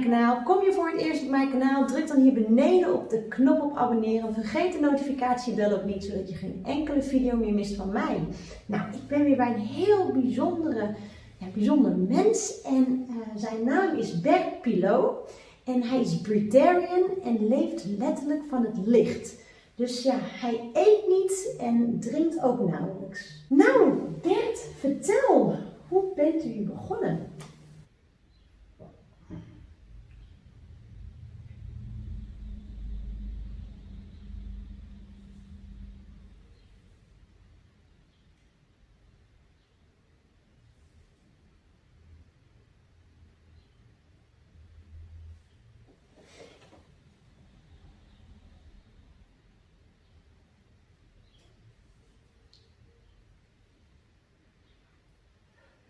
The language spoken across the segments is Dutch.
Kanaal. Kom je voor het eerst op mijn kanaal, druk dan hier beneden op de knop op abonneren. Vergeet de notificatiebel ook niet, zodat je geen enkele video meer mist van mij. Nou, ik ben weer bij een heel bijzondere, ja, bijzonder mens en uh, zijn naam is Bert Pilot. En hij is Britarian en leeft letterlijk van het licht. Dus ja, hij eet niet en drinkt ook nauwelijks. Nou, Bert, vertel, hoe bent u begonnen?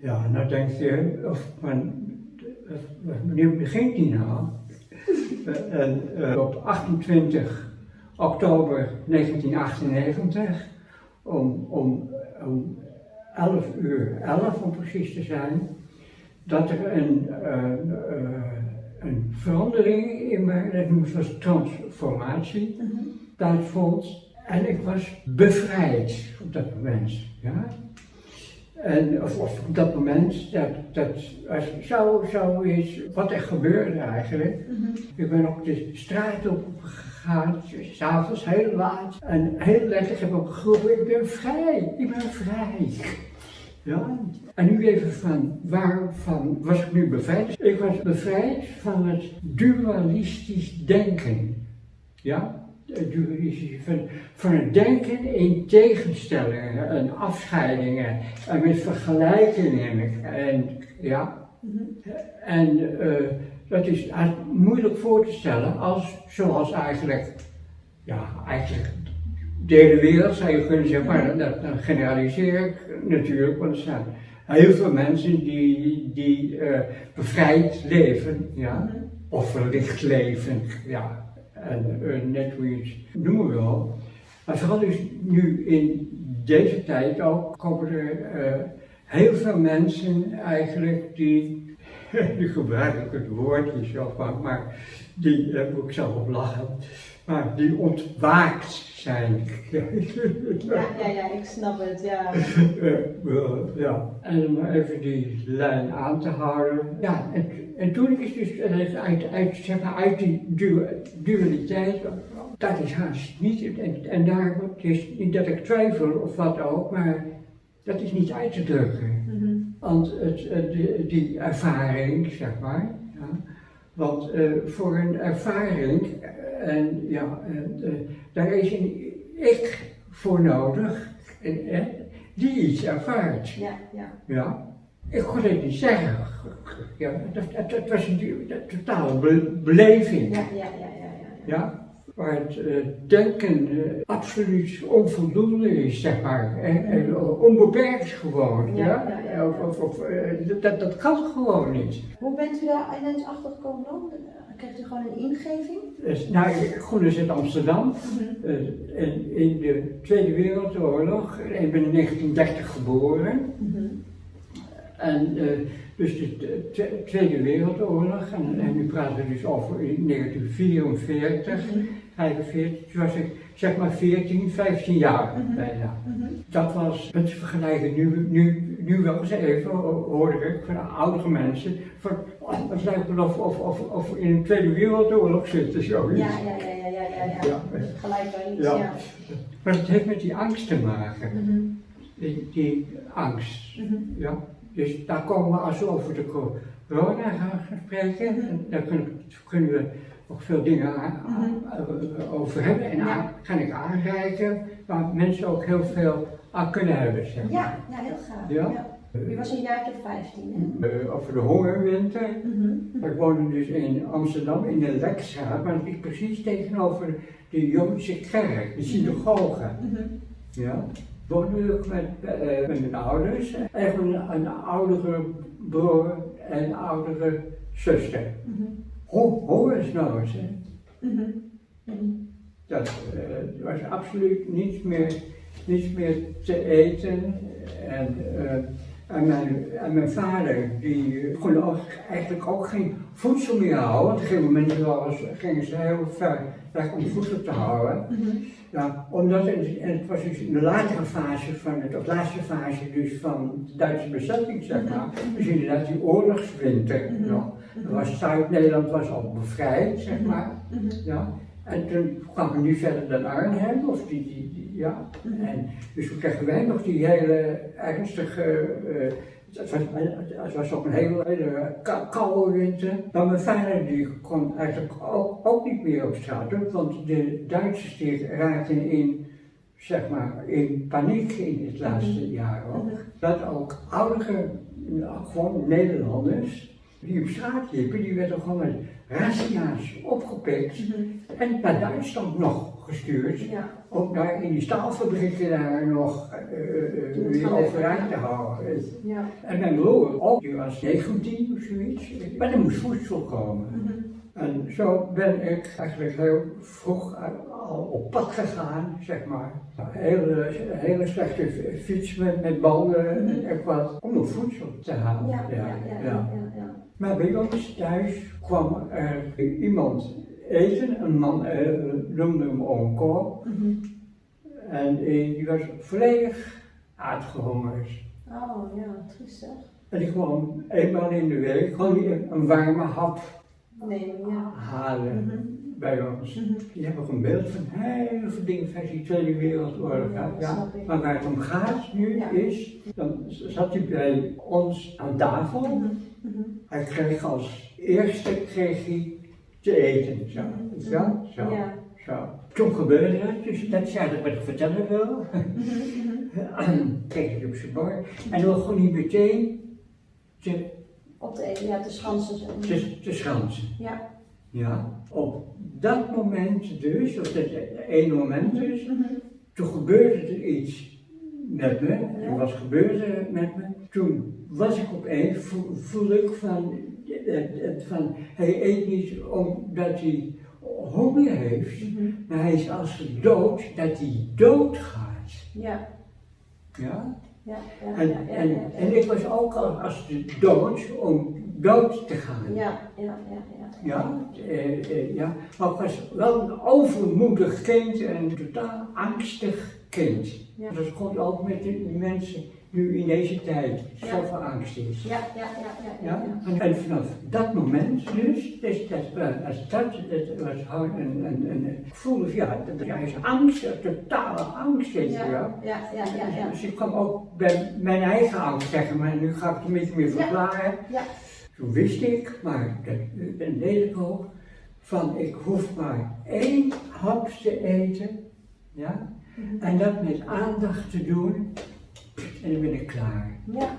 Ja, nou denk je, of men, wanneer begint die nou? en, uh, op 28 oktober 1998, om, om, om 11 uur 11 om precies te zijn, dat er een, uh, uh, een verandering in mijn, dat noemen ze transformatie, -hmm. plaatsvond. En ik was bevrijd op dat moment. Ja? En of, of, op dat moment, dat, dat was zo, zoiets, wat er gebeurde eigenlijk. Mm -hmm. Ik ben ook de straat op gegaan, s'avonds heel laat. En heel letterlijk heb ik geroepen, ik ben vrij, ik ben vrij. Ja? En nu even van, waarvan was ik nu bevrijd? Ik was bevrijd van het dualistisch denken. Ja? Van, van het denken in tegenstellingen en afscheidingen en met vergelijkingen en ja. En uh, dat is moeilijk voor te stellen als zoals eigenlijk, ja, eigenlijk de hele wereld zou je kunnen zeggen, maar dat, dan generaliseer ik natuurlijk, want er zijn heel veel mensen die, die uh, bevrijd leven, ja, of verlicht leven, ja en uh, net hoe je het noemen. Maar vooral dus nu in deze tijd ook komen er uh, heel veel mensen eigenlijk die, nu gebruik ik het woord niet zelf maar, maar die, daar moet ik zelf op lachen, maar die ontwaakt zijn. Ja, ja, ja, ik snap het, ja. uh, ja. En om even die lijn aan te houden. Ja, en, en toen is dus uit, uit, zeg maar, uit die du dualiteit, dat is haast niet, en, en daar, het is niet dat ik twijfel of wat ook, maar dat is niet uit te drukken. Mm -hmm. Want het, die, die ervaring, zeg maar, ja, want uh, voor een ervaring, en ja, uh, daar is een ik voor nodig, die iets ervaart. Ja, ja. ja. Ik kon het niet zeggen. Ja, dat, dat, dat was een, een totale be beleving. Ja, ja, ja, ja. ja. ja? Waar het uh, denken uh, absoluut onvoldoende is, zeg maar. En, en onbeperkt gewoon. Ja, ja? ja, ja of, of, uh, dat, dat kan gewoon niet. Hoe bent u daar ineens achter gekomen dan? Krijgt u gewoon een ingeving? Dus, nou, Groen is in Amsterdam. Mm -hmm. in, de Tweede Wereldoorlog. Ik ben in 1930 geboren. Mm -hmm. En dus de, de Tweede Wereldoorlog, en, en, nu praten we dus over 1944, mm -hmm. 45, toen was ik zeg maar 14, 15 jaar -hmm. bijna. -hmm. Dat was het vergelijken nu, nu, nu wel eens even, hoorde ik van oudere mensen, van oh, het lijkt wel of, of, of, of in de Tweede Wereldoorlog zitten, zoiets. Ja, ja, ja, ja, ja, ja, gelijk wel iets, ja. ja. Maar het heeft met die angst te maken, die, die angst, ja. Dus daar komen we als we over de corona gaan spreken, en kunnen we ook veel dingen aan, uh, over hebben en ga ik aanreiken waar mensen ook heel veel aan kunnen hebben. Zeg maar. Ja, ja, heel graag. Ja? ja. Was een jaartje of 15, hè? Uh, over de hongerwinter. Mm -hmm. Ik woonde dus in Amsterdam in de Lekstraat, maar dat precies tegenover de Joodse kerk, de synagoge. Mm -hmm. Ja woonde ik met, uh, met mijn ouders. En een, een oudere broer en een oudere zuster. Mm -hmm. Ho hongersnood, hè. Mm -hmm. Dat uh, was absoluut niets meer, niets meer te eten. En uh, En mijn, en mijn vader, die kon ook, eigenlijk ook geen voedsel meer houden. Op een gegeven moment gingen ze heel ver weg om voedsel te houden. Ja, omdat het, en het was dus in de latere fase van het, of laatste fase dus van de Duitse bezetting, zeg maar. Dus inderdaad die oorlogswinter nog. Zuid-Nederland was al bevrijd, zeg maar. Ja. En toen kwam we nu verder dan Arnhem, of die, die, die ja. En dus toen kregen wij nog die hele ernstige, eh, het, was, het was ook een hele, koude winter. Maar mijn vader die kon eigenlijk ook, ook niet meer op straat, want de Duitsers die raakten in, zeg maar, in paniek in het laatste jaar ook. Dat ook oudere, gewoon Nederlanders, die op straat liepen, die werden gewoon met razzia's opgepikt en naar Duitsland nog gestuurd. Ja. Om daar in die staalfabrieken daar nog het weer overeind te houden. Ja. En mijn broer ook, die was 19 of zoiets. Maar er moest voedsel komen. En zo ben ik eigenlijk heel vroeg al op pad gegaan, zeg maar. Een hele, hele slechte fiets met, met banden en wat, om nog voedsel te halen. Ja, ja, ja. Maar bij ons thuis kwam er iemand eten, een man eh, noemde hem Cor. Mhm. En eh, die was volledig uitgehongerd. Oh ja, triestig. En die kwam eenmaal in de week gewoon een, een warme hap Nee, ja. halen Mhm. bij ons. Mhm. Die hebben een beeld van heel veel dingen van die Tweede Wereldoorlog. Ja, Ja. Maar waar het om gaat nu Ja. is, dan zat hij bij ons aan tafel. Hij kreeg als eerste kreeg hij te eten. Zo? Zo, Ja. zo. Toen gebeurde het, dus dat is eigenlijk wat ik vertellen wil. Kreeg hij op zijn bord. En dan begon hij meteen te, Op de ene, ja, de schansen. te, te schansen. Ja. Ja, op dat moment dus, of dat ene moment dus, Mhm. toen gebeurde er iets met me. Er was gebeurde met me. Toen was ik opeens, voel, voel ik van, het- het van, hij eet niet omdat hij honger heeft, Mhm. maar hij is als hij dood, dat hij doodgaat. Ja. Ja? Ja. Ja. En, ja, ja, en, en ik was ook al als de dood om dood te gaan. Ja, ja, ja, ja. Ja, eh, eh, ja, maar ik was wel een overmoedig kind en een totaal angstig kind. Ja. Dat komt ook met de mensen nu in deze tijd zoveel angst is. Ja, ja, ja, ja, ja. En, vanaf dat moment dus, dat, was- als dat, dat was gewoon een, een, een, ik voelde, ja, dat ja, is angst, een totale angst, je Ja, ja, ja, ja, ja. Dus ik kwam ook bij mijn eigen angst zeggen, maar nu ga ik het een beetje meer verklaren. Ja. Toen wist ik, maar dat dat deed ik ook, van ik hoef maar één hap te eten, ja. En dat met aandacht te doen, en dan ben ik klaar. Ja.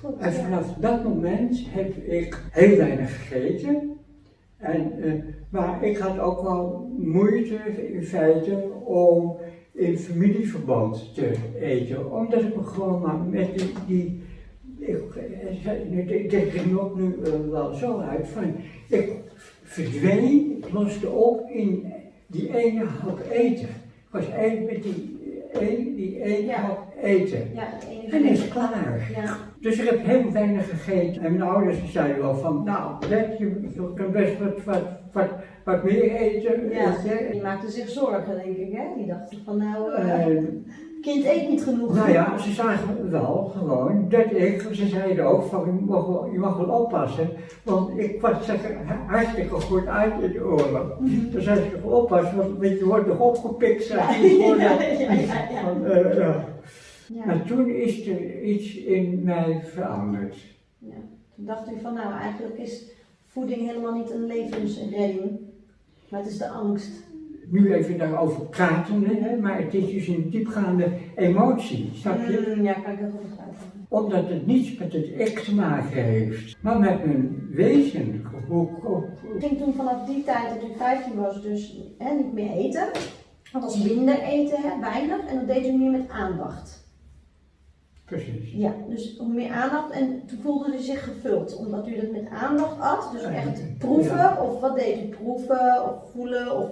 Goed. En ja. vanaf dat moment heb ik heel weinig gegeten. En, eh, maar ik had ook wel moeite in feite om in familieverband te eten. Omdat ik me gewoon maar met die. die ik, nu- denk er ook nu eh, wel zo uit van. Ik verdween, ik loste op in die ene hap eten. Was één met die, één, die ene Ja. hap eten. Ja. En is klaar. Ja. Dus ik heb heel weinig gegeten. En mijn ouders zeiden wel van, nou, let, je, kan best wat, wat, wat, wat meer eten. Ja, die maakte zich zorgen, denk ik, hè? Die dachten van, nou, eh, Eh, kind eet niet genoeg. nou ja, ze zagen wel gewoon dat ik, ze zeiden ook van, je mag wel, je mag wel oppassen. Want ik was zeg, hartstikke goed uit in de oorlog. Dus als je oppassen, want je, wordt nog opgepikt. ja. Ja. Maar toen is er iets in mij veranderd. Ja. Toen dacht u van, nou, eigenlijk is voeding helemaal niet een levensredding, maar het is de angst. Nu even daarover praten, hè, maar het is dus een diepgaande emotie, snap je? Mm, ja, kan ik heel goed begrijpen. Omdat het niets met het ik te maken heeft, maar met mijn wezen. Ik ging toen vanaf die tijd dat u 15 was, dus hè, niet meer eten. Dat was minder eten, hè, weinig, en dat deed u meer met aandacht. precies. Ja, dus hoe meer aandacht en toen voelde u zich gevuld, omdat u dat met aandacht at. Dus echt proeven, Ja. of wat deed u? Proeven of voelen of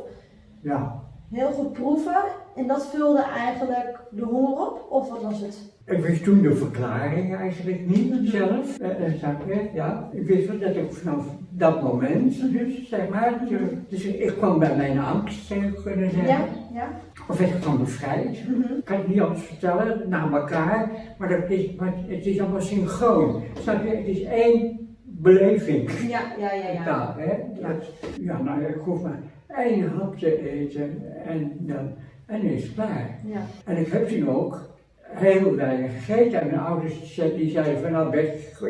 Ja, heel goed proeven. En dat vulde eigenlijk de honger op, of wat was het? Ik wist toen de verklaring eigenlijk niet zelf. Uh, snap je? Ja. Ik wist wel dat ik vanaf dat moment, dus zeg maar, dus ik kwam bij mijn angst, zou ik kunnen zeggen. Ja, ja. Of ik kwam bevrijd. Mhm. Ik kan het niet anders vertellen, naar elkaar, maar, dat is, maar het is allemaal synchroon. Snap je? Het is één beleving. Ja, ja, ja, ja. Taal, hè? Dat, ja, nou, ik hoef maar één hap te eten en dan, en is het klaar. Ja. En ik heb toen ook heel weinig gegeten. En mijn ouders die zeiden van nou best,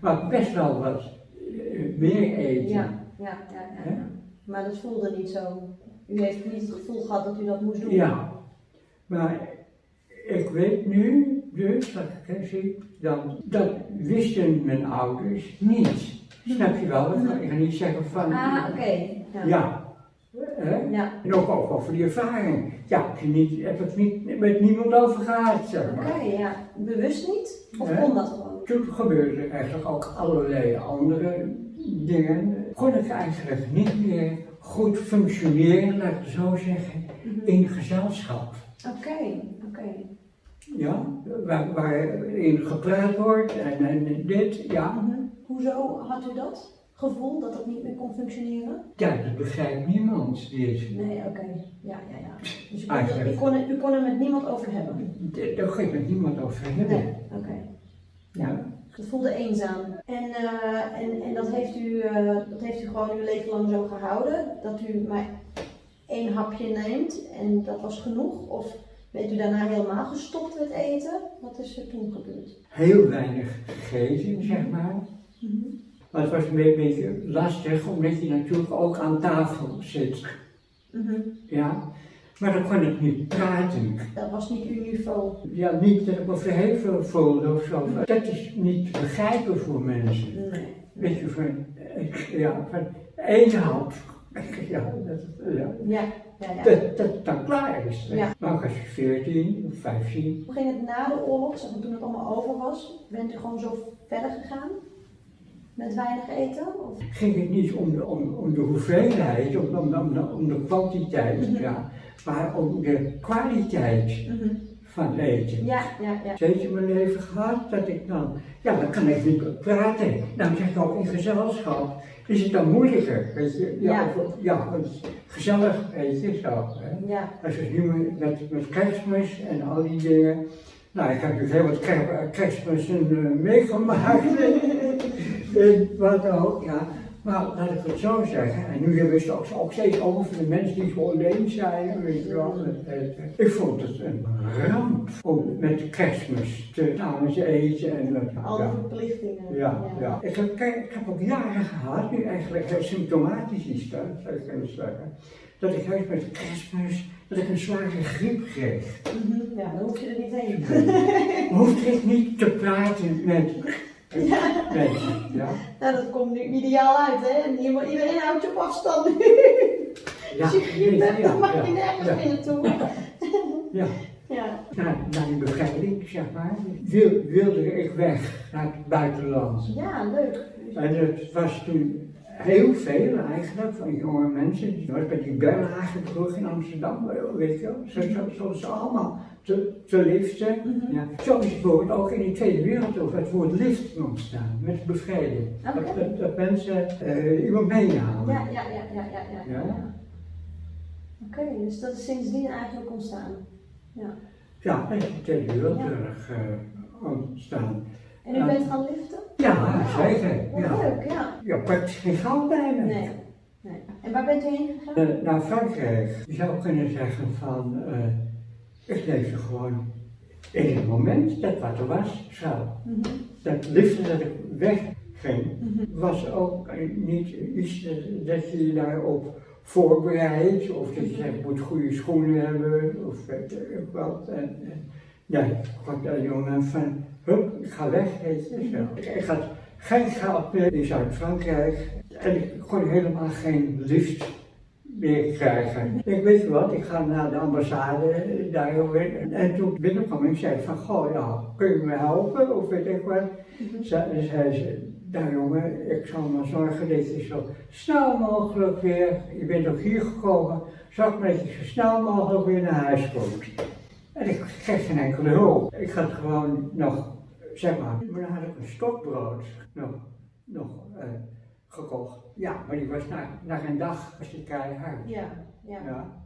mag best wel wat eh, meer eten. Ja, ja, ja. Maar dat voelde niet zo. U heeft niet het gevoel gehad dat u dat moest doen. Ja. Maar ik weet nu dus, wat ik zie, dan, dat wisten mijn ouders niet. Snap je wel? Ik ga- Ik ga niet zeggen van, Ah, oké. Ja. ja. Hè? Ja. En ook, ook over die ervaring. Ja, heb je niet, heb het niet met niemand over gehad, zeg Oké, maar. ja. Bewust niet? Of kon dat gewoon? Toen gebeurde er eigenlijk ook allerlei andere dingen. Kon ik eigenlijk niet meer goed functioneren, laat ik het zo zeggen, Mhm. in gezelschap. Oké, oké. Ja, waar, waarin gepraat wordt en, en dit, ja. Mhm. Hoezo had u dat gevoel dat dat niet meer kon functioneren? Ja, dat begrijpt niemand. Nee, oké. Ja, ja, ja. Dus u kon, Eigenlijk. u, kon er, u kon er met niemand over hebben? Daar geeft met niemand over hebben. Nee, oké. Ja. Het voelde eenzaam. En, eh, en, en dat, heeft u, eh, dat heeft u gewoon uw leven lang zo gehouden? Dat u maar één hapje neemt en dat was genoeg? Of bent u daarna helemaal gestopt met eten? Wat is er toen gebeurd? Heel weinig gegeten, zeg maar. Maar het was een be- beetje lastig, omdat je natuurlijk ook aan tafel zit. Mhm. Ja. Maar dan kon ik niet praten. Dat was niet uw niveau. Ja, niet dat ik me verheven voelde of zo. Dat is niet begrijpen voor mensen. Nee. Weet je, van, eh, ja, van één hap. Ja, dat, ja. Ja, ja, ja. Dat, dat dan klaar is. Ja. Maar als je 14 of 15, Hoe ging het na de oorlog, zeg maar, toen het allemaal over was? Bent u gewoon zo verder gegaan? Met weinig eten? Of? ging het niet om de, om, om de hoeveelheid, om, om, om, de, om de kwantiteit, Mhm. ja, maar om de kwaliteit van eten. Ja, ja, ja. Steeds in mijn leven gehad dat ik dan, ja, dan kan ik niet praten. Dan zeg ik ook in gezelschap, is het dan moeilijker, weet je? Ja, Ja. of- ja gezellig, weet je, zo. Hè? Ja, Als je nu met, met kerstmis en al die dingen. Nou, ik heb natuurlijk heel wat ker- kerstmissen eh, meegemaakt. en wat ook, ja. Maar laat ik het zo zeggen. En nu hebben we het ook, steeds over de mensen die zo alleen zijn. Weet je wel. Ik vond het een ramp om met kerstmis te samen te eten. En, alle ja. verplichtingen. Ja, ja. Ik, heb, ik heb ook jaren gehad, nu eigenlijk symptomatisch is dat, zou ik kunnen zeggen, dat ik juist met kerstmis, dat ik een zware griep kreeg. Mhm, Ja, dan hoef je er niet heen. Hoefde ik niet te praten met mensen, ja? Nou, dat komt nu ideaal uit, hè? Iedereen houdt je op afstand nu. Ja, Als je griep hebt, dan mag je ja, nergens ja, meer naartoe. ja. Ja. Na, na die bevrijding, zeg maar, wil, wilde ik weg naar het buitenland. ja, leuk. En het was toen heel veel eigenlijk van jonge mensen, die was bij die Berlage terug in Amsterdam, weet je wel, zo, zo, zo is ze allemaal te, te liften. Mhm. Ja. Zo is het bijvoorbeeld ook in de Tweede Wereldoorlog het woord lift ontstaan, met bevrijding. Dat, dat, dat mensen eh, iemand meenamen. Ja, ja, ja, ja, ja. ja. Ja. ja. Oké, dus dat is sindsdien eigenlijk ontstaan. Ja. Ja, en de Tweede Wereldoorlog eh, ontstaan. En u bent gaan liften? Ja, zeker. Wat Ja. leuk, ja. ja, praktisch geen geld bij me. Nee. nee. En waar bent u heen gegaan? Eh, naar Frankrijk. Je zou kunnen zeggen van, eh, ik leefde gewoon in het moment dat wat er was, zo. Mhm. Dat liefde dat ik wegging, Mhm. was ook niet iets dat- dat je je daarop voorbereidt, of dat je zegt, moet goede schoenen hebben, of weet ik wat. En, en, nee, gewoon dat jongen van, hup, ik ga weg, weet je zo. Ik, had geen geld meer in Zuid-Frankrijk en ik kon helemaal geen lift meer krijgen. Ik weet je wat, ik ga naar de ambassade eh, daarover. En, en toen binnenkwam ik zei van, goh ja, kun je me helpen of weet ik wat. Ze, zei ze, nou jongen, ik zal maar zorgen dat je zo snel mogelijk weer, je bent ook hier gekomen, zorg maar dat je zo snel mogelijk weer naar huis komt. En ik kreeg geen enkele hulp. Ik had gewoon nog, zeg maar, maar dan had ik een stokbrood nog, nog eh, gekocht. Ja, maar die was na, na een dag was die keihard. Ja, ja. Ja.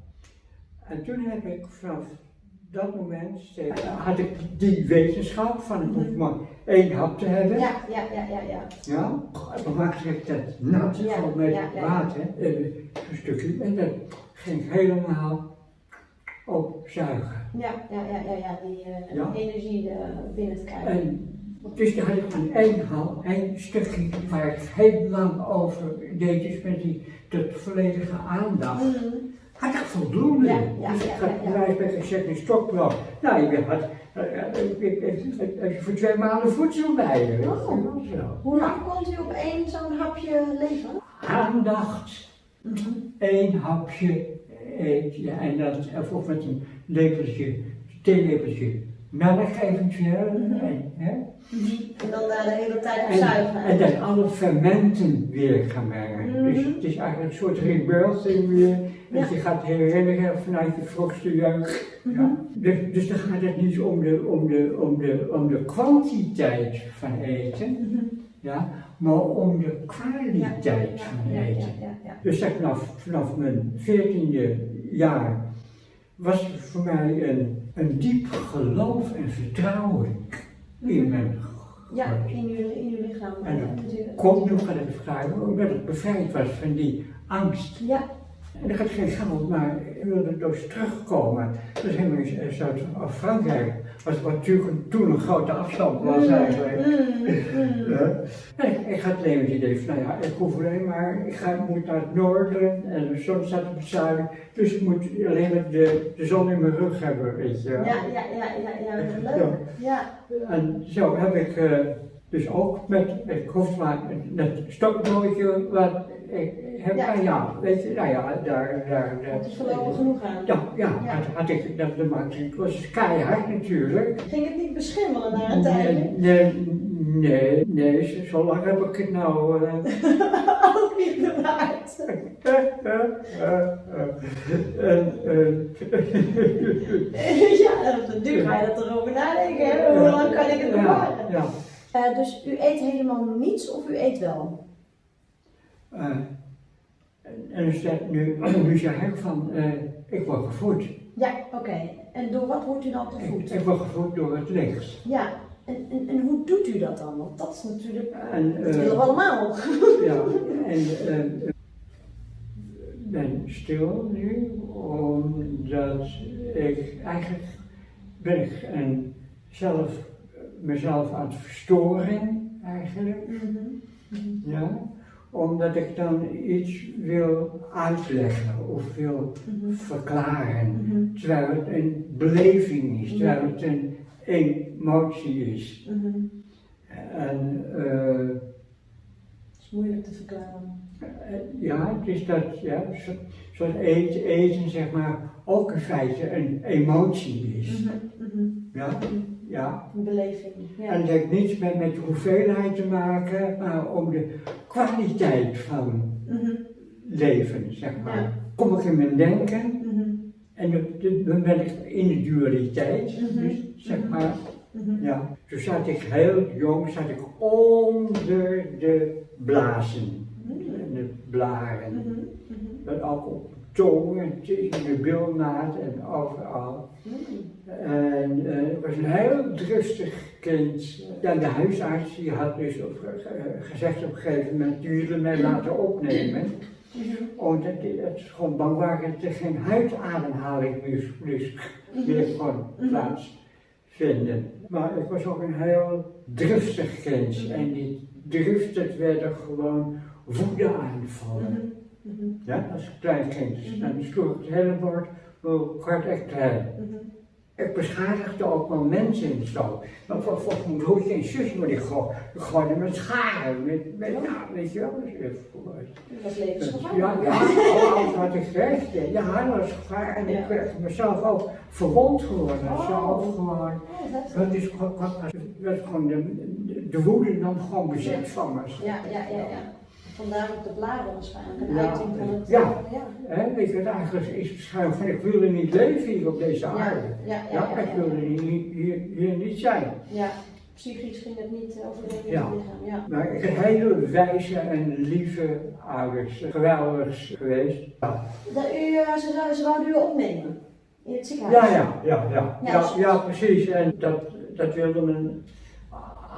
En toen heb ik vanaf dat moment steeds, had ik die wetenschap van ik hoef maar één hap te hebben. Ja, ja, ja, ja, ja. Ja, dan maakte ik dat nat Ja, met ja, ja. water, een stukje, en dat ging helemaal opzuigen. Ja, ja, ja, ja, ja, die eh, Ja. energie eh, binnen te krijgen. En dus daar had ik één hal, één stukje waar ik heel lang over deed, dus met die tot volledige aandacht. Mhm. Had ik voldoende. Ja, ja, dus ik had bij gezegd een stokbrood. Nou, je had, eh, voor twee maanden voedsel bij je. Oh. Hoe lang kon u op één zo'n hapje leven? Aandacht. één hapje eet je en dat of of met een lepeltje, theelepeltje melk eventueel. Mhm. En, hè? En dan eh, de hele tijd en, opzuigen. en dan alle fermenten weer gaan mengen. Mhm. Dus het is eigenlijk een soort rebirthing weer. Dat Ja. je gaat herinneren vanuit je vroegste jeugd. Mhm. Ja. Dus, dus dan gaat het niet om de, om, de, om, de, om de kwantiteit van eten, Mhm. ja, maar om de kwaliteit ja, van ja, ja, eten. Dus dat vanaf, vanaf mijn veertiende jaar was voor mij een, een diep geloof en vertrouwen in mijn. Ja, in uw, in uw lichaam En dat. Komt nog aan het vragen, omdat ik bevrijd was van die angst. Ja, En ik had geen geld, maar ik wilde dus terugkomen. Dus helemaal in Zuid-Frankrijk was wat natuurlijk toen een grote afstand was eigenlijk. Mm, mm. Ja. En ik, ik had alleen het idee van, nou ja, ik hoef alleen maar, ik ga, moet naar het noorden en de zon staat op het zuiden, dus ik moet alleen maar de, de zon in mijn rug hebben, weet je. Ja, ja, ja, ja, ja, leuk. Ja, En zo heb ik eh, dus ook met, ik hoef maar stokbroodje, wat ik heb, Ja. nou ja, weet je, nou ja, daar, daar, het is voorlopig genoeg aan. ja, ja, Ja. Had, had ik, dat, dat maakte ik, het was keihard natuurlijk. Ging het niet beschimmelen na een tijdje? Nee, nee, nee, zo- zo lang heb ik het nou. eh, Ook niet bewaard. En, eh, ja, nu ga je dat erover nadenken. Hè? Hoe lang kan ik het ja, bewaren? ja. Eh, dus u eet helemaal niets of u eet wel? Eh, en- en dus dat nu, nu zeg ik van, eh, ik word gevoed. Ja, oké. En door wat wordt u dan gevoed? ik word gevoed door het licht. Ja, en, en, en hoe doet u dat dan? Want dat is natuurlijk, En, dat eh, willen we allemaal. ja, en eh, ik ben stil nu, omdat ik eigenlijk ben ik een, zelf, mezelf aan het verstoren eigenlijk. Mhm. Ja, omdat ik dan iets wil uitleggen of wil Mhm. verklaren. Mhm. Terwijl het een beleving is, terwijl het een emotie is. Mhm. En eh, Dat is moeilijk te verklaren. eh, ja, het is dat, ja, zo- zoals eten, eten zeg maar ook in feite een emotie is. Mhm. Mhm. Ja, ja. Een beleving. En het heeft niets met, met de hoeveelheid te maken, maar om de kwaliteit van Mhm. leven, zeg maar. Ja. Kom ik in mijn denken Mhm. en dan- ben ik in de dualiteit, Mhm. dus zeg maar. Ja, toen zat ik heel jong, zat ik onder de blazen, en de blaren. Dat ook op tong en in de bilnaad en overal. Mhm. En eh, ik was een heel driftig kind. Ja, de huisarts die had dus op, eh, gezegd op een gegeven moment, wilde mij laten opnemen. Mhm. Omdat het gewoon bang waren dat er geen huidademhaling meer, dus meer kon plaatsvinden. Maar ik was ook een heel driftig kind. En die driften werden gewoon woedeaanvallen. Mhm. Ja, als klein kind. Dus Mhm. dan sloeg ik het hele bord kwart echt klein. Mhm. Ik beschadigde ook wel mensen en zo. Maar voor, voor mijn broertje en zusje, maar die gewoon, gewoon met scharen, met, met, nou, weet je wel. Even voor- Dat was ja, levensgevaarlijk. ja, alles wat ik kreeg, ja, dat was gevaar. En Ja. ik werd mezelf ook verwond geworden. Oh. Zelf gewoon. Oh, dat is- Dat is gewoon, gewoon de, de, de woede dan gewoon bezet van me. Ja, ja, ja, ja. Vandaar ook de bladen waarschijnlijk, een Ja, uiting van het... ja. ja. Hè, weet je, eigenlijk is het schuim van ik wilde niet leven hier op deze aarde. Ja, ja, Ja, ja, ik wilde hier, hier, hier niet zijn. Ja, psychisch ging het niet met Ja. het lichaam. Ja. Maar ik heb hele wijze en lieve ouders, geweldig geweest. Ja, Dat u, eh, ze, zou- ze wouden u opnemen in het ziekenhuis? ja, ja, ja, ja, Ja, ja, ja, precies. En dat, dat wilden mijn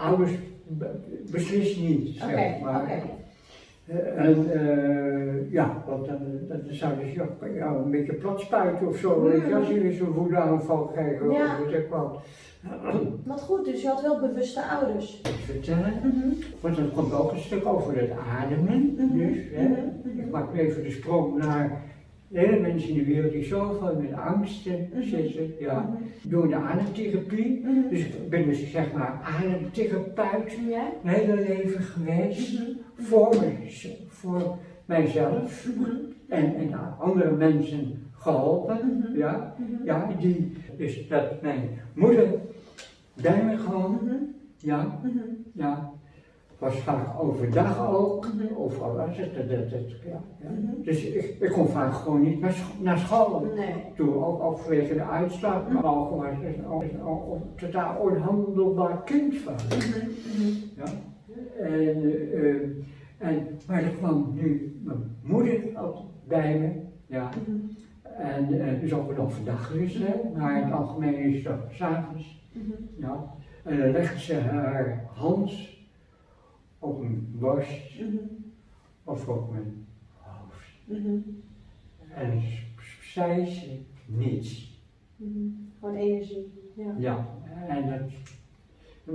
ouders be- beslist niet, Oké, zeg maar. Eh, En eh, ja, want dan, dan zouden ze ja, ja, een beetje plat spuiten of zo. Weet je, als je weer zo'n woedeaanval krijgt. of Ja. ik wat. Wat goed, dus je had wel bewuste ouders. vertellen. Mhm. Want dat komt ook een stuk over het ademen. Mhm, Dus, hè. mhm. Ik maak even de sprong naar hele mensen in de wereld die zoveel met angsten Mhm. zitten. Ja. Mhm. Door de ademtherapie. Mhm. Dus ik ben dus zeg maar ademtherapeut mijn hele leven geweest. Voor, me- voor mijzelf. En, en andere mensen geholpen. Ja. Ja, die, dus dat mijn moeder bij me gewoon, ja, ja, was vaak overdag ook, Mhm. of al was het, dat, dat, dat, ja, ja. Mhm. Dus ik, ik kon vaak gewoon niet naar, scho- naar school. Nee. Toen ook, ook vanwege de uitslag, maar ook was het een, totaal onhandelbaar kind van. Mhm. Mhm. Ja. En, eh, en, maar er kwam nu mijn moeder bij me, ja. Mhm. En eh, dus ook wel overdag gerust, hè, maar in het algemeen is ook s'avonds. Mhm. Ja. En dan legde ze haar hand op mijn borst Mhm. of op mijn hoofd. Mhm. En zei ze niets. Mhm. Gewoon energie. Ja. Ja, en dat,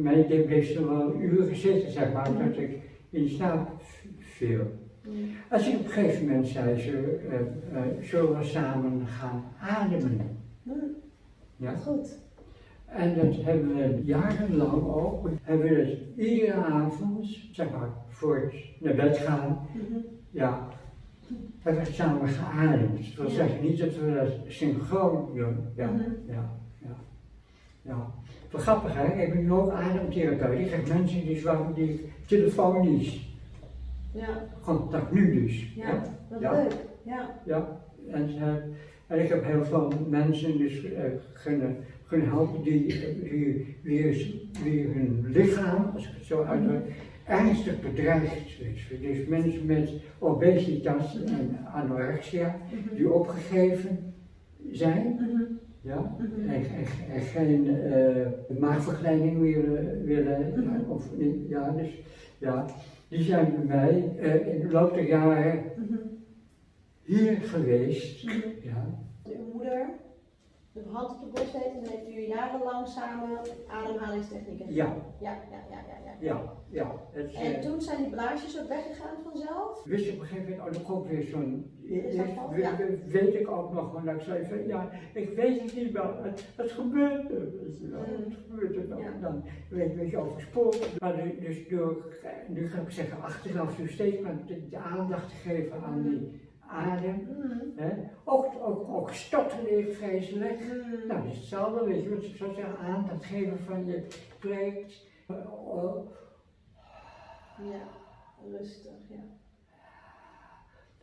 mij deed- bleef ze wel uren zitten, zeg maar, dat ik in slaap viel. Mhm. Als ik op een gegeven moment zei ze, eh, eh, zullen we samen gaan ademen? Mhm. Ja. Goed. En dat hebben we jarenlang ook, hebben we dat iedere avond, zeg maar, voor het naar bed gaan, Mhm. ja, hebben we dat samen geademd. Dat wil Ja. zeggen niet dat we dat synchroon doen, ja, Mhm. ja, ja. ja. Wel grappig hè, ik ben nu ook ademtherapeut. Ik heb mensen die zwaar, die telefonisch, Ja. contact nu dus. Ja. Wat Ja. leuk. Ja. Ja, en, eh, en ik heb heel veel mensen dus eh, kunnen, helpen die, die weer, weer hun lichaam, als ik het zo uitdruk, ernstig bedreigd is. Dus mensen met obesitas en anorexia Mhm. die opgegeven zijn, Mhm. ja, Mhm. en, en, en geen eh maagverkleining willen, willen Mhm. of niet, ja, dus, ja, die zijn bij mij eh, in de loop der jaren hier geweest. Ja, Uw moeder, de hand op de borst heeft en dan heeft u jarenlang samen ademhalingstechnieken. ja, Ja, ja, ja, ja. ja. ja. Het, En eh, toen zijn die blaasjes ook weggegaan vanzelf? wist je op een gegeven moment, oh, er komt weer zo'n. Ja. we- Weet ik ook nog, want ik zei van ja, ik weet het niet wel, het, het gebeurt er, weet je wel, Mm. het gebeurt er dan, Ja. dan weet je, weet je overspoeld. Maar nu- dus door, nu ga ik zeggen, achteraf dus steeds maar de, de aandacht te geven aan die adem. Mhm. Hè? Ook, ook, ook stotterde ik vreselijk. Mhm. Nou, dat is hetzelfde, weet je, wat ik zou zeggen, aandacht geven van je spreekt. eh, oh, Ja, rustig, ja.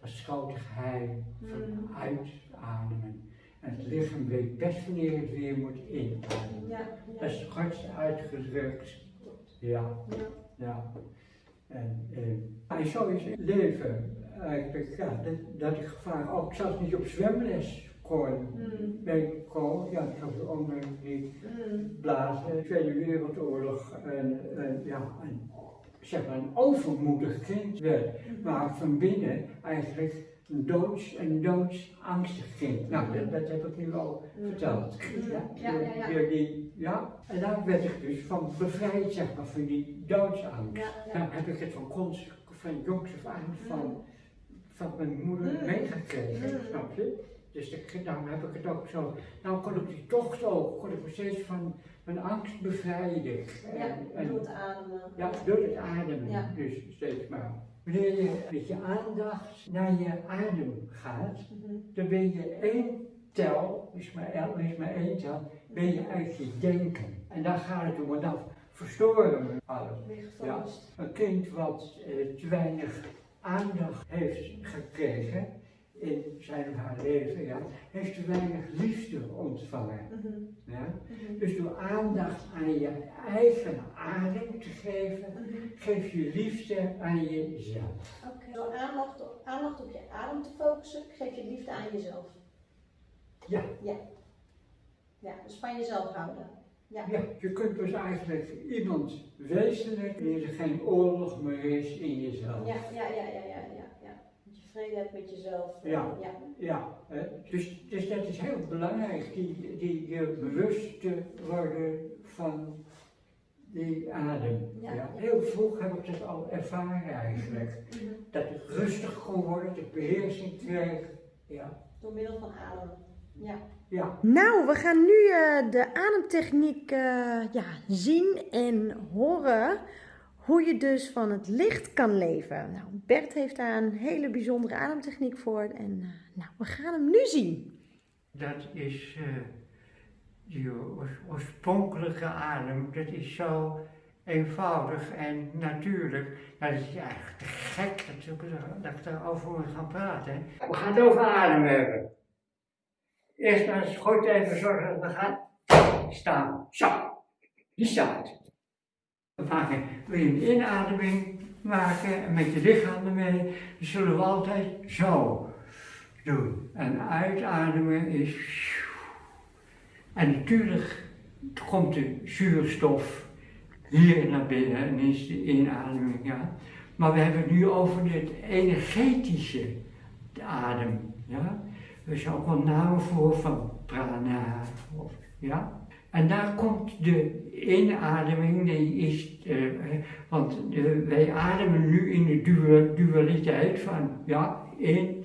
Dat grote geheim van Mm. uitademen. En het lichaam weet best wanneer het weer moet inademen. Ja, Dat is het kortst uitgedrukt. Ja, ja. ja. En, eh, en zo is het leven eigenlijk, ja, dat, dat ik vaak ook zelfs niet op zwemles kon. Ben kon, ja, ik had ook nog die Mhm. blazen, Tweede Wereldoorlog en, en ja, een, zeg maar een overmoedig kind werd. Maar van binnen eigenlijk een doods, een doodsangstig kind. Nou, dat, dat heb ik nu al Mhm. verteld. Ja, Ja, ja, ja. Ja. En daar werd ik dus van bevrijd, zeg maar, van die doodsangst. Ja. Dan heb ik het van, cons- van jongs af aan van, van mijn moeder Mhm. meegekregen, Mhm. snap je? Dus ik, daarom heb ik het ook zo. Nou kon ik die tocht ook, kon ik me steeds van mijn angst bevrijden. Ja, En- en- door het ademen. ja, door het ademen. Ja. Dus steeds maar. Wanneer je met je aandacht naar je adem gaat, dan ben je één tel, is maar, is maar één tel, ben je uit je denken. En daar gaat het om, dan verstoren alles. Gefocust. Een kind wat eh, te weinig aandacht heeft gekregen in zijn of haar leven, ja, heeft te weinig liefde ontvangen. Mhm. Ja? Mhm. Dus door aandacht aan je eigen adem te geven, Mhm. geef je liefde aan jezelf. Oké. Door aandacht op, aandacht op je adem te focussen, geef je liefde aan jezelf. Ja. Ja. Ja, dus van jezelf houden. Ja. Ja, je kunt dus eigenlijk iemand wezenlijk wanneer er geen oorlog meer is in jezelf. Ja, ja, ja, ja, ja, ja, ja. Dat je vrede hebt met jezelf. Ja. ja. Ja, hè? Dus, dus dat is heel belangrijk, die, die je bewust te worden van die adem. Ja. Heel vroeg heb ik dat al ervaren eigenlijk. Mhm. Dat ik rustig kon worden, dat ik beheersing kreeg. Ja. Door middel van adem. Ja. Ja. Nou, we gaan nu eh, de ademtechniek eh, ja, zien en horen hoe je dus van het licht kan leven. Nou, Bert heeft daar een hele bijzondere ademtechniek voor en eh, nou, we gaan hem nu zien. Dat is eh, die oors- oorspronkelijke adem, dat is zo eenvoudig en natuurlijk. Nou, dat is eigenlijk te gek dat, ik dat ik daarover moet gaan praten. We gaan het over adem hebben. Eerst maar eens goed even zorgen dat we gaan staan. Zo, die staat. We wil een inademing maken en met je lichaam ermee, dan zullen we altijd zo doen. En uitademen is. En natuurlijk komt de zuurstof hier naar binnen en is de inademing, ja. Maar we hebben het nu over het energetische adem, ja. Is ook wel namen voor van prana, of, ja. En daar komt de inademing, die is, eh, eh, want eh, wij ademen nu in de dual- dualiteit van, ja, in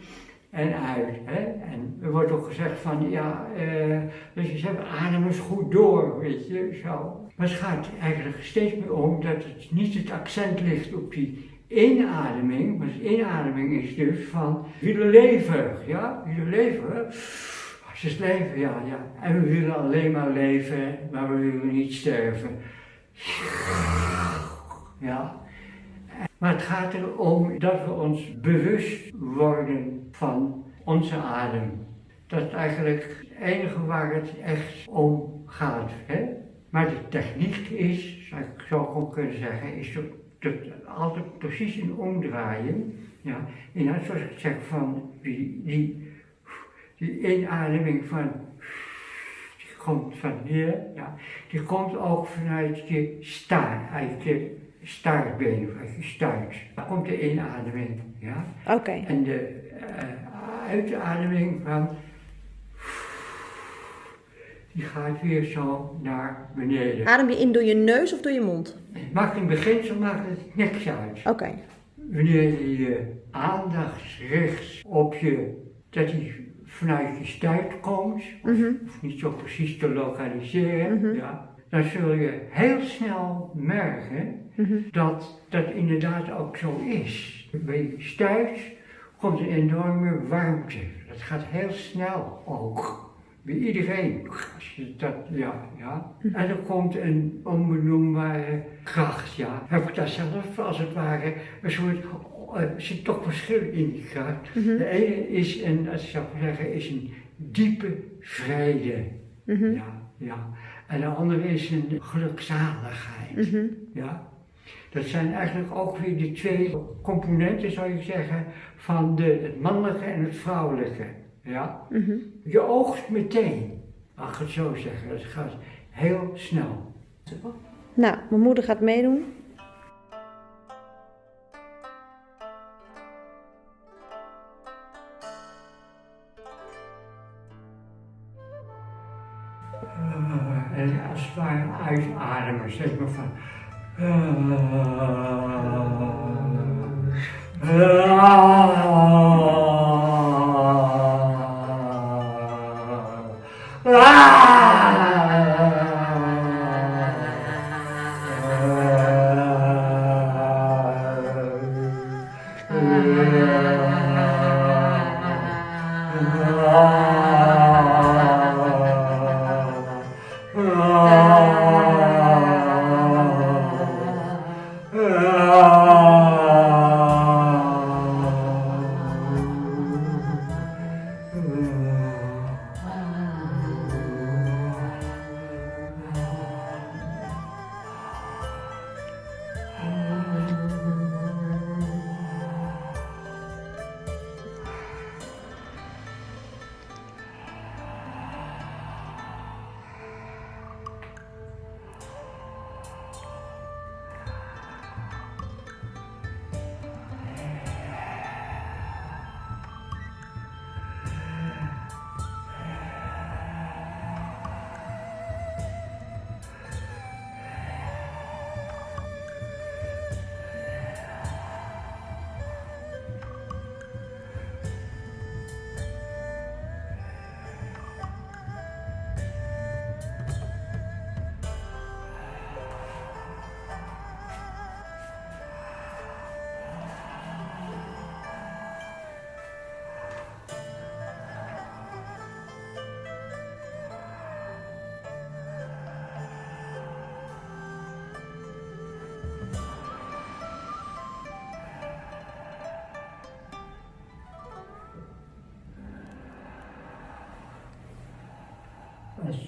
en uit. Hè? En er wordt ook gezegd van, ja, eh, dus je zegt, adem eens goed door, weet je, zo. Maar het gaat eigenlijk steeds meer om dat het niet het accent ligt op die inademing, de inademing is dus van, willen leven, ja, willen leven. Als is leven, ja, ja. En we willen alleen maar leven, maar we willen niet sterven. Ja. Maar het gaat erom dat we ons bewust worden van onze adem. Dat is eigenlijk het enige waar het echt om gaat. Hè? Maar de techniek is, zou ik zo gewoon kunnen zeggen, is dat, altijd precies een omdraaien. Ja? En net zoals ik zeg van die, die, die inademing van die komt van hier, ja, die komt ook vanuit je staart, uit je staartbeen, of uit je stuit. Daar komt de inademing, ja. Oké. En de eh, uitademing van, die gaat weer zo naar beneden. Adem je in door je neus of door je mond? Het maakt in beginsel maakt het niks uit. Oké. Wanneer je je aandacht richt op je, dat die vanuit je stuit komt, Mhm. of niet zo precies te lokaliseren, Mhm. ja, dan zul je heel snel merken Mhm. dat dat inderdaad ook zo is. Bij je stuit komt een enorme warmte. Dat gaat heel snel ook. Bij iedereen. Als je dat, ja, ja. En er komt een onbenoembare kracht, ja. Heb ik daar zelf als het ware een soort, eh, er zit toch verschil in die kracht. Mhm. De ene is een, als ik zou zeggen, is een diepe vrede. Mhm. Ja, ja. En de andere is een gelukzaligheid. Mhm. Ja. Dat zijn eigenlijk ook weer de twee componenten, zou je zeggen, van de, het mannelijke en het vrouwelijke. Ja? Mm. Je oogst meteen. Mag ik het zo zeggen, het gaat heel snel. Nou, mijn moeder gaat meedoen. En als het ware uitademen, zeg maar van... Uh,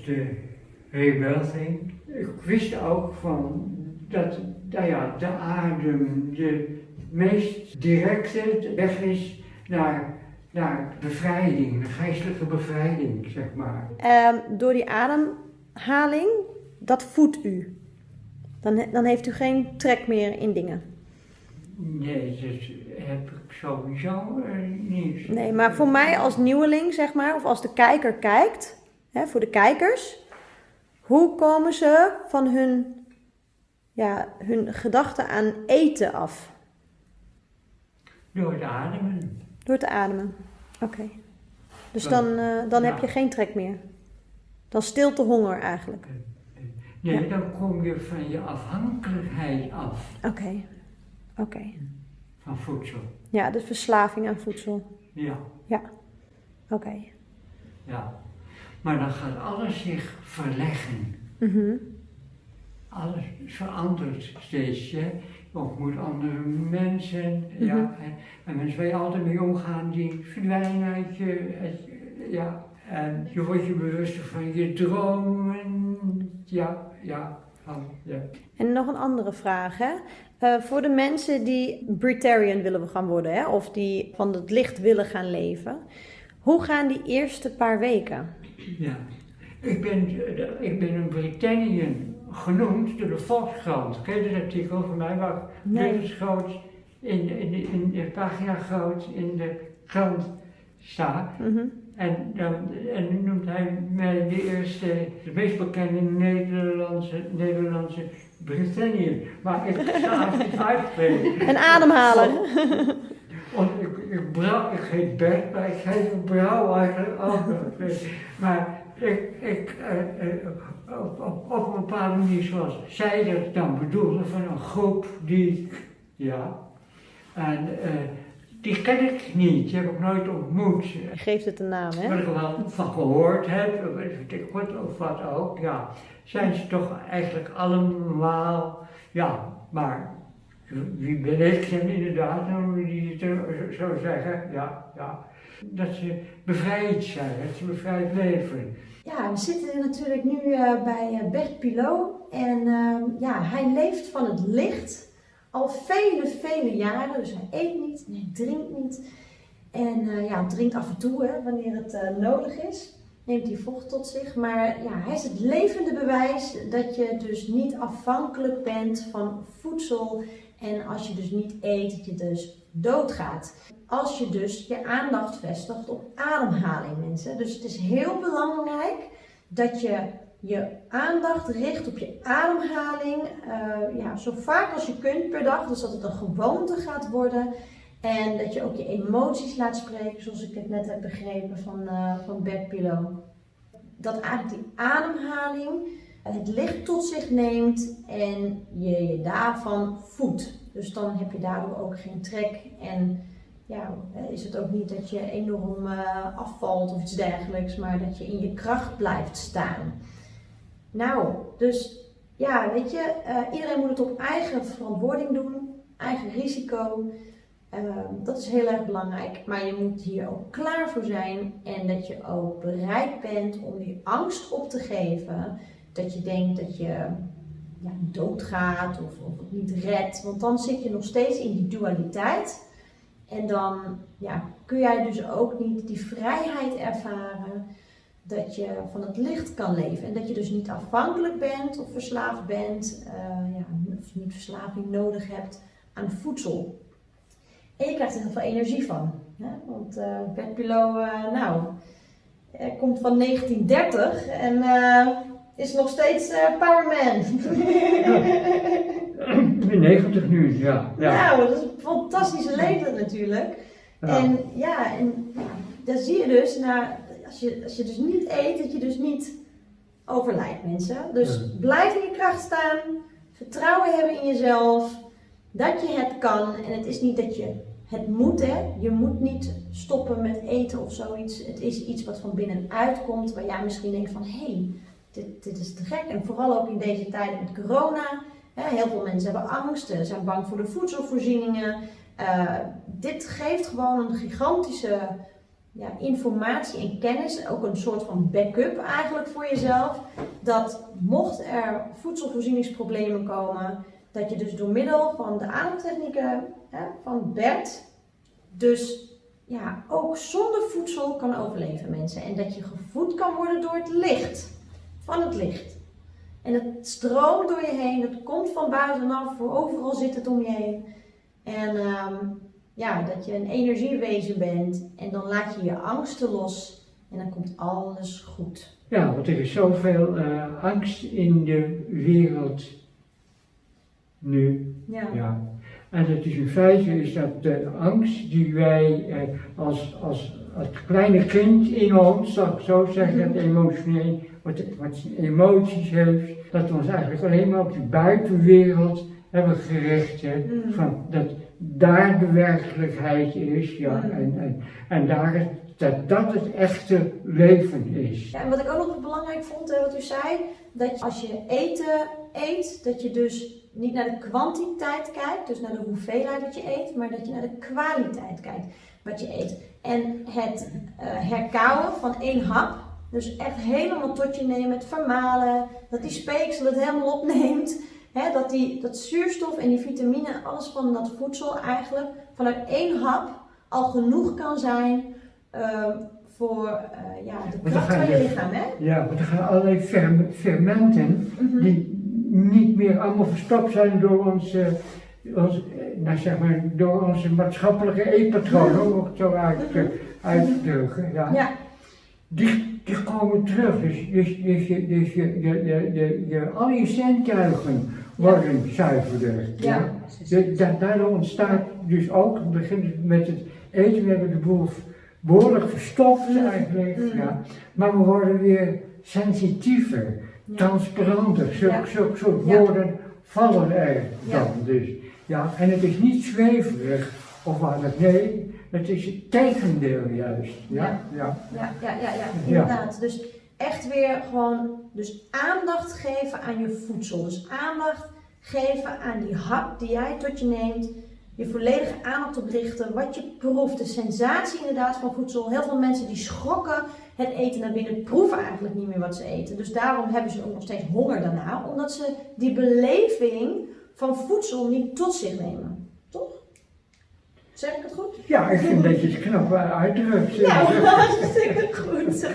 de rebelding. Ik wist ook van dat nou ja, de adem de meest directe weg is naar, naar bevrijding, geestelijke bevrijding, zeg maar. Ehm, door die ademhaling, dat voedt u. Dan, dan heeft u geen trek meer in dingen. Nee, dat heb ik sowieso uh, niet. Nee, maar voor mij als nieuweling, zeg maar, of als de kijker kijkt, hè, voor de kijkers, hoe komen ze van hun, ja, hun gedachten aan eten af? Door te ademen. Door te ademen, oké. Dus dan, uh, dan heb je geen trek meer. Dan stilte honger eigenlijk. Nee, ja. dan kom je van je afhankelijkheid af. Oké, oké. Van voedsel. Ja, de verslaving aan voedsel. Ja. Ja, oké. Ja. Maar dan gaat alles zich verleggen. Mhm. Alles verandert steeds. Hè? Je ontmoet andere mensen. Ja, Mhm. en, en mensen waar je altijd mee omgaan, die verdwijnen uit je. uit ja, en je wordt je bewuster van je dromen. Ja, ja, ja. En nog een andere vraag, hè? Eh, voor de mensen die Britarian willen gaan worden, hè? Of die van het licht willen gaan leven. Hoe gaan die eerste paar weken? Ja, ik ben, ik ben een Britannian genoemd door de Volkskrant. Ken je dat artikel van mij? Waar Nee. levensgroot in, in, in, de pagina groot in de krant staat. Mhm. En dan, en dan noemt hij mij de eerste, de meest bekende Nederlandse, Nederlandse Britannian. Maar ik ga het niet uitspreken. Een ademhaler. Want ik, ik, brouw, ik heet Bert, maar ik heet een brouw eigenlijk ook. maar ik, ik eh, eh, op, op, op een bepaalde manier zoals zij dat dan bedoelde, van een groep die, ja, en eh, die ken ik niet, die heb ik nooit ontmoet. Je geeft het een naam, Wat hè? ik er wel van gehoord heb, weet ik wat of wat ook, ja, zijn ze toch eigenlijk allemaal, ja, maar wie ben ik inderdaad, om die het zo- zo zeggen, ja, ja, dat ze bevrijd zijn, dat ze bevrijd leven. Ja, we zitten natuurlijk nu eh, bij eh, Bert Pilot. En ehm, ja, hij leeft van het licht al vele, vele jaren. Dus hij eet niet en hij drinkt niet. En eh, ja, drinkt af en toe, hè, wanneer het nodig is. Neemt hij vocht tot zich. Maar ja, hij is het levende bewijs dat je dus niet afhankelijk bent van voedsel. En als je dus niet eet, dat je dus doodgaat. Als je dus je aandacht vestigt op ademhaling, mensen. Dus het is heel belangrijk dat je je aandacht richt op je ademhaling. eh, ja, zo vaak als je kunt per dag. Dus dat het een gewoonte gaat worden. En dat je ook je emoties laat spreken, zoals ik het net heb begrepen van, eh van. Dat eigenlijk die ademhaling het licht tot zich neemt en je je daarvan voedt. Dus dan heb je daardoor ook geen trek en ja, is het ook niet dat je enorm eh, afvalt of iets dergelijks, maar dat je in je kracht blijft staan. Nou, dus ja, weet je, eh, iedereen moet het op eigen verantwoording doen, eigen risico. Ehm, dat is heel erg belangrijk, maar je moet hier ook klaar voor zijn en dat je ook bereid bent om die angst op te geven. Dat je denkt dat je ja, doodgaat of, of het niet redt, want dan zit je nog steeds in die dualiteit. En dan ja, kun jij dus ook niet die vrijheid ervaren dat je van het licht kan leven. En dat je dus niet afhankelijk bent of verslaafd bent, eh, ja, of niet verslaving nodig hebt aan voedsel. En je krijgt er heel veel energie van. Hè? Want eh Bert Pilot, eh, nou, komt van 1930 en eh, is nog steeds eh, Powerman. Ben 90 nu, ja. ja. Nou, dat is een fantastische leven natuurlijk. Ja. En ja, en ja, daar zie je dus, nou, als, je, als je dus niet eet, dat je dus niet overlijdt mensen. Dus Ja. blijf in je kracht staan, vertrouwen hebben in jezelf, dat je het kan. En het is niet dat je het moet, hè. Je moet niet stoppen met eten of zoiets. Het is iets wat van binnenuit komt, waar jij misschien denkt van, hé, hey, dit, dit is te gek. En vooral ook in deze tijden met corona. Heel veel mensen hebben angst, eh, zijn bang voor de voedselvoorzieningen. Eh, dit geeft gewoon een gigantische ja, informatie en kennis, ook een soort van backup eigenlijk voor jezelf. Dat mocht er voedselvoorzieningsproblemen komen, dat je dus door middel van de ademtechnieken hè, van Bert, dus ja, ook zonder voedsel kan overleven mensen. En dat je gevoed kan worden door het licht, van het licht. En het stroomt door je heen, het komt van buitenaf, voor overal zit het om je heen. En ehm, ja, dat je een energiewezen bent en dan laat je je angsten los en dan komt alles goed. Ja, want er is zoveel uh, angst in de wereld nu. Ja. Ja. En het is in feite is dat de angst die wij eh, als, als het kleine kind in ons, zal ik zo zeggen, emotioneel, wat, wat emoties heeft, dat we ons eigenlijk alleen maar op die buitenwereld hebben gericht. Hè, Mhm. van dat daar de werkelijkheid is, ja, Mhm. en, en, en daar het, dat dat het echte leven is. Ja, en wat ik ook nog belangrijk vond, hè, wat u zei, dat als je eten eet, dat je dus niet naar de kwantiteit kijkt, dus naar de hoeveelheid wat je eet, maar dat je naar de kwaliteit kijkt wat je eet. En het eh herkauwen van één hap, dus echt helemaal tot je nemen, het vermalen, dat die speeksel het helemaal opneemt, hè, dat die, dat zuurstof en die vitamine, alles van dat voedsel eigenlijk vanuit één hap al genoeg kan zijn ehm, voor eh, ja, de kracht van je- lichaam. Hè? Ja, want er gaan allerlei ferm- fermenten Mhm. die niet meer allemaal verstopt zijn door onze, ons, eh, nou zeg maar, door onze maatschappelijke eetpatronen, om het zo uit te, uit te. Ja. Ja, Die, die komen terug, dus, dus, dus, je, dus je, je, je, je, je, al je zintuigen worden zuiverder. Ja. De- da- daardoor ontstaat dus ook, het begint met het eten, we hebben de boel behoorlijk verstopt Mm. eigenlijk, Mm. ja. maar we worden weer sensitiever, Ja. transparanter, zulke, Ja. zulke soort Ja. woorden vallen er Ja. dan dus. Ja, en het is niet zweverig of wat het, nee, het is het tegendeel juist. Ja, ja. ja, ja, ja, ja, Ja. inderdaad. Dus echt weer gewoon dus aandacht geven aan je voedsel. Dus aandacht geven aan die hap die jij tot je neemt. Je volledige aandacht op richten, wat je proeft, de sensatie inderdaad van voedsel. Heel veel mensen die schrokken het eten naar binnen, proeven eigenlijk niet meer wat ze eten. Dus daarom hebben ze ook nog steeds honger daarna, omdat ze die beleving van voedsel niet tot zich nemen. Toch? Zeg ik het goed? Ja, ik vind dat je het knap uitdrukt. Ja, hartstikke goed.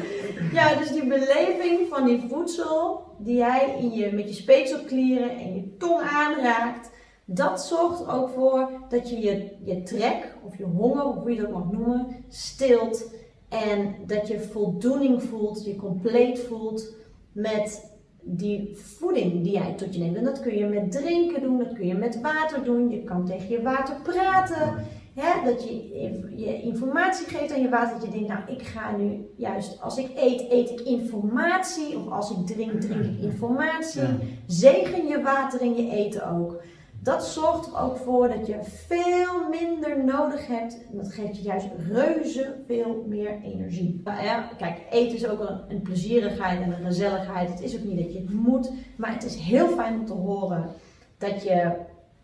Ja, dus die beleving van die voedsel die jij in je, met je speekselklieren en je tong aanraakt, dat zorgt ook voor dat je je, je trek of je honger, of hoe je dat mag noemen, stilt. En dat je voldoening voelt, je compleet voelt met die voeding die jij tot je neemt. En dat kun je met drinken doen, dat kun je met water doen. Je kan tegen je water praten. Hè, dat je je informatie geeft aan je water. Dat je denkt, nou ik ga nu juist, als ik eet, eet ik informatie. Of als ik drink, drink ik informatie. Ja. Zegen je water in je eten ook. Dat zorgt er ook voor dat je veel minder nodig hebt. En dat geeft je juist reuze veel meer energie. Maar ja, kijk, eten is ook een, een plezierigheid en een gezelligheid. Het is ook niet dat je het moet. Maar het is heel fijn om te horen dat je,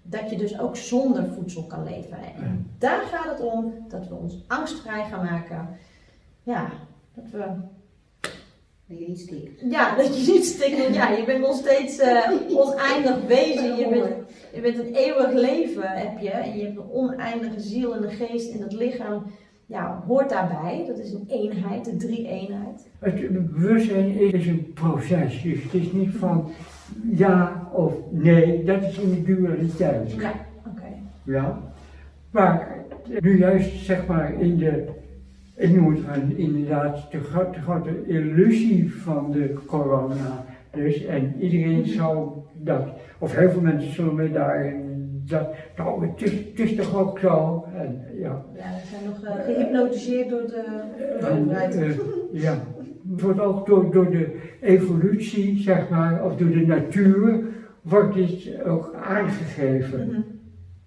dat je dus ook zonder voedsel kan leven. En daar gaat het om dat we ons angstvrij gaan maken. Ja, dat we Dat je niet stikt. ja, dat je niet stikt. Ja, je bent nog steeds eh, oneindig wezen. Je bent, je bent een eeuwig leven, heb je. En je hebt een oneindige ziel en een geest. En dat lichaam ja, hoort daarbij. Dat is een eenheid, de drie-eenheid. Het bewustzijn is een proces, dus het is niet van ja of nee, dat is in de dualiteit. Ja, oké. Ja. Maar nu juist zeg maar in de, ik noem het van inderdaad de, gro- de grote illusie van de corona. Dus en iedereen zal dat, of heel veel mensen zullen mij daarin dat, nou het is, het is toch ook zo. En, ja. Ja, we zijn nog eh, gehypnotiseerd door de, door de En, overheid. eh, ja, het wordt ook door, door de evolutie, zeg maar, of door de natuur, wordt dit ook aangegeven. Mhm.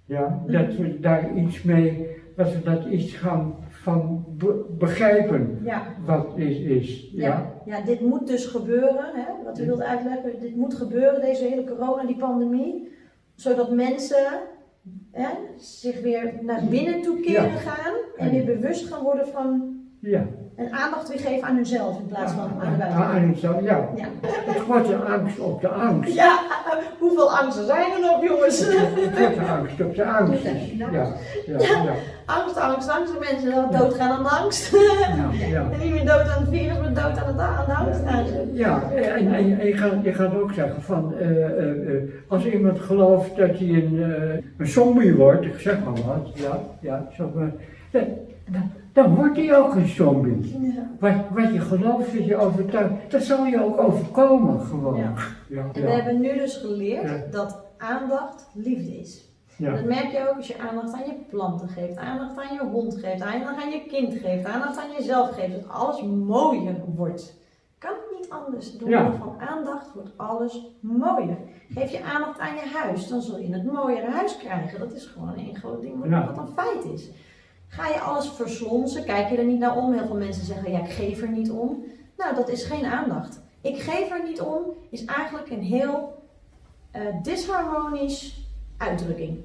Ja, dat we daar iets mee, dat we dat iets gaan van be- begrijpen Ja. wat is. is ja. Ja. ja, dit moet dus gebeuren, hè, wat u wilt uitleggen. Dit moet gebeuren, deze hele corona, die pandemie. Zodat mensen hè, zich weer naar binnen toe keren Ja. gaan. En weer bewust gaan worden van Ja. En aandacht weer geven aan hunzelf in plaats van aan de buitenwereld. aan zo, ja. Ja. Het wordt de angst op de angst. Ja, hoeveel angsten zijn er nog, jongens? De angst op de angst. Ja, ja, ja. Angst, angst, angst. De mensen die doodgaan aan de angst. Ja, ja. En niet meer dood aan het virus, maar dood aan, het, aan de angst. Ja, en, en, je, gaat, je gaat ook zeggen van, eh, eh, eh, als iemand gelooft dat hij een, een zombie wordt, ik zeg maar wat, ja, ja, zo, maar, dan, wordt hij ook een zombie. ja. Wat, wat je gelooft, wat je overtuigt, dat zal je ook overkomen gewoon. Ja. Ja, En we ja, hebben nu dus geleerd Ja. dat aandacht liefde is. ja. Dat merk je ook als je aandacht aan je planten geeft, aandacht aan je hond geeft, aandacht aan je kind geeft, aandacht aan jezelf geeft, dat alles mooier wordt. Kan niet anders. Door Ja. middel van aandacht wordt alles mooier. Geef je aandacht aan je huis, dan zul je het mooiere huis krijgen. Dat is gewoon één groot ding wat, Ja. wat een feit is. Ga je alles verslonsen, kijk je er niet naar om. Heel veel mensen zeggen, ja, ik geef er niet om. Nou, dat is geen aandacht. Ik geef er niet om is eigenlijk een heel eh, disharmonisch uitdrukking.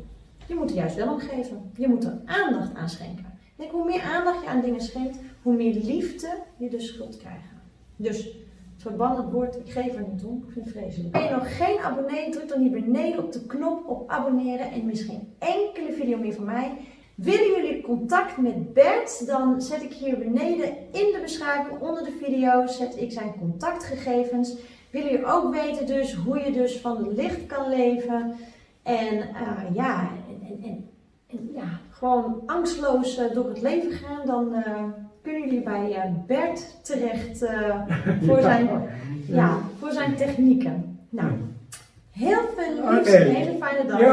Je moet er juist wel om geven. Je moet er aandacht aan schenken. Hoe meer aandacht je aan dingen schenkt, hoe meer liefde je dus schuld krijgen. Dus verban het woord, ik geef er niet om. Ik vind vreselijk. Ben je nog geen abonnee, druk dan hier beneden op de knop op abonneren en mis geen enkele video meer van mij. Willen jullie contact met Bert, dan zet ik hier beneden in de beschrijving onder de video zet ik zijn contactgegevens. Willen jullie ook weten dus hoe je dus van het licht kan leven en eh, ja, en, en, en, en ja, gewoon angstloos eh, door het leven gaan, dan eh, kunnen jullie bij Bert terecht voor, zijn, ja, voor zijn technieken. Nou, heel veel liefs, Oké. een hele fijne dag.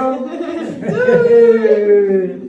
Doei.